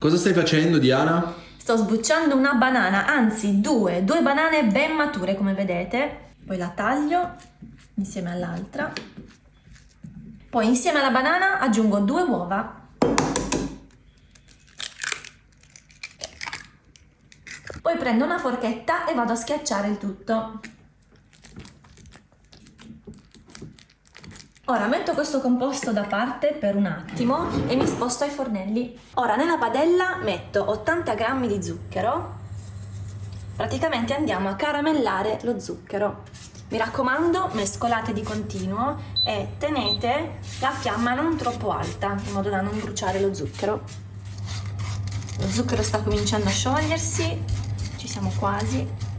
Cosa stai facendo, Diana? Sto sbucciando una banana, anzi due, due banane ben mature come vedete. Poi la taglio insieme all'altra. Poi insieme alla banana aggiungo due uova. Poi prendo una forchetta e vado a schiacciare il tutto. Ora metto questo composto da parte per un attimo e mi sposto ai fornelli. Ora nella padella metto 80 g di zucchero. Praticamente andiamo a caramellare lo zucchero. Mi raccomando, mescolate di continuo e tenete la fiamma non troppo alta, in modo da non bruciare lo zucchero. Lo zucchero sta cominciando a sciogliersi, ci siamo quasi.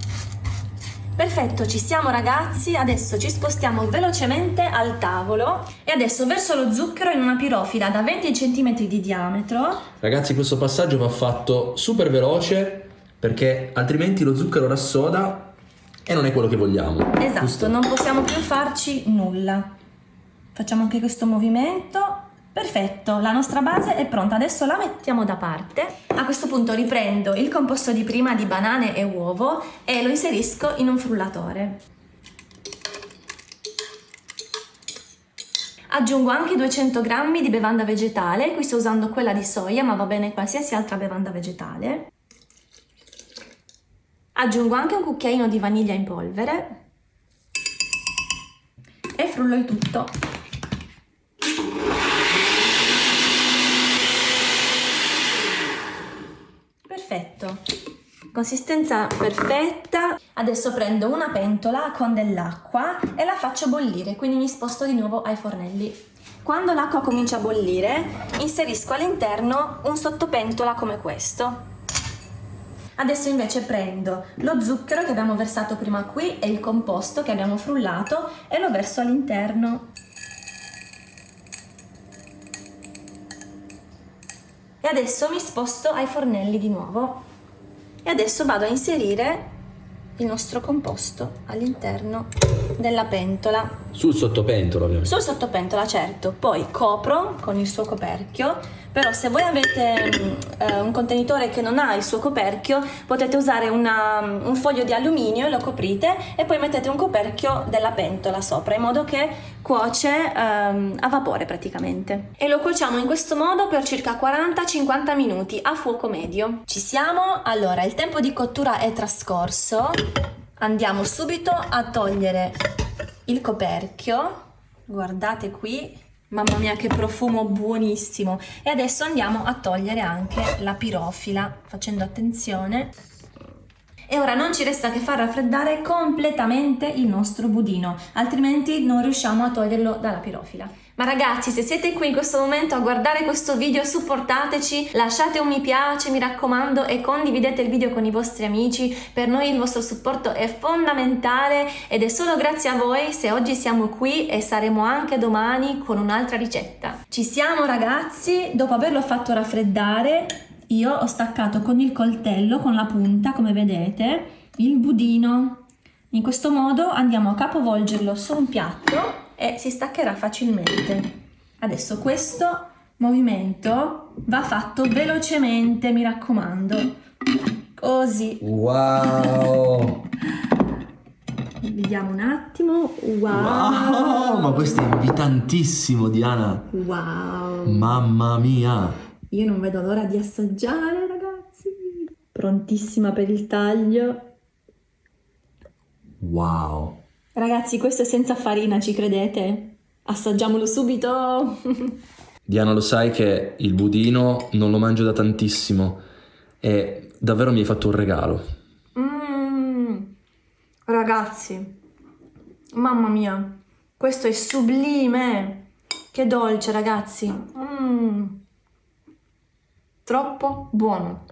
Perfetto, ci siamo ragazzi, adesso ci spostiamo velocemente al tavolo e adesso verso lo zucchero in una pirofila da 20 cm di diametro. Ragazzi, questo passaggio va fatto super veloce perché altrimenti lo zucchero rassoda e non è quello che vogliamo. Esatto, giusto? non possiamo più farci nulla. Facciamo anche questo movimento Perfetto, la nostra base è pronta, adesso la mettiamo da parte. A questo punto riprendo il composto di prima di banane e uovo e lo inserisco in un frullatore. Aggiungo anche 200 g di bevanda vegetale, qui sto usando quella di soia ma va bene qualsiasi altra bevanda vegetale. Aggiungo anche un cucchiaino di vaniglia in polvere e frullo il tutto. Perfetto. Consistenza perfetta. Adesso prendo una pentola con dell'acqua e la faccio bollire quindi mi sposto di nuovo ai fornelli. Quando l'acqua comincia a bollire inserisco all'interno un sottopentola come questo. Adesso invece prendo lo zucchero che abbiamo versato prima qui e il composto che abbiamo frullato e lo verso all'interno e adesso mi sposto ai fornelli di nuovo. E adesso vado a inserire il nostro composto all'interno della pentola. Sul sottopentola ovviamente. Sul sottopentola certo. Poi copro con il suo coperchio però se voi avete um, un contenitore che non ha il suo coperchio potete usare una, un foglio di alluminio lo coprite e poi mettete un coperchio della pentola sopra in modo che cuoce um, a vapore praticamente. E lo cuociamo in questo modo per circa 40-50 minuti a fuoco medio. Ci siamo? Allora il tempo di cottura è trascorso. Andiamo subito a togliere il coperchio. Guardate qui Mamma mia che profumo buonissimo! E adesso andiamo a togliere anche la pirofila facendo attenzione. E ora non ci resta che far raffreddare completamente il nostro budino, altrimenti non riusciamo a toglierlo dalla pirofila. Ma ragazzi, se siete qui in questo momento a guardare questo video, supportateci, lasciate un mi piace, mi raccomando, e condividete il video con i vostri amici. Per noi il vostro supporto è fondamentale ed è solo grazie a voi se oggi siamo qui e saremo anche domani con un'altra ricetta. Ci siamo ragazzi, dopo averlo fatto raffreddare, io ho staccato con il coltello, con la punta, come vedete, il budino. In questo modo andiamo a capovolgerlo su un piatto e si staccherà facilmente. Adesso questo movimento va fatto velocemente, mi raccomando. Così. Wow! Vediamo un attimo. Wow. wow! Ma questo è invitantissimo, Diana. Wow! Mamma mia! Io non vedo l'ora di assaggiare, ragazzi. Prontissima per il taglio. Wow! Ragazzi, questo è senza farina, ci credete? Assaggiamolo subito! Diana, lo sai che il budino non lo mangio da tantissimo e davvero mi hai fatto un regalo. Mmm, ragazzi, mamma mia, questo è sublime! Che dolce, ragazzi! Mmm, troppo buono!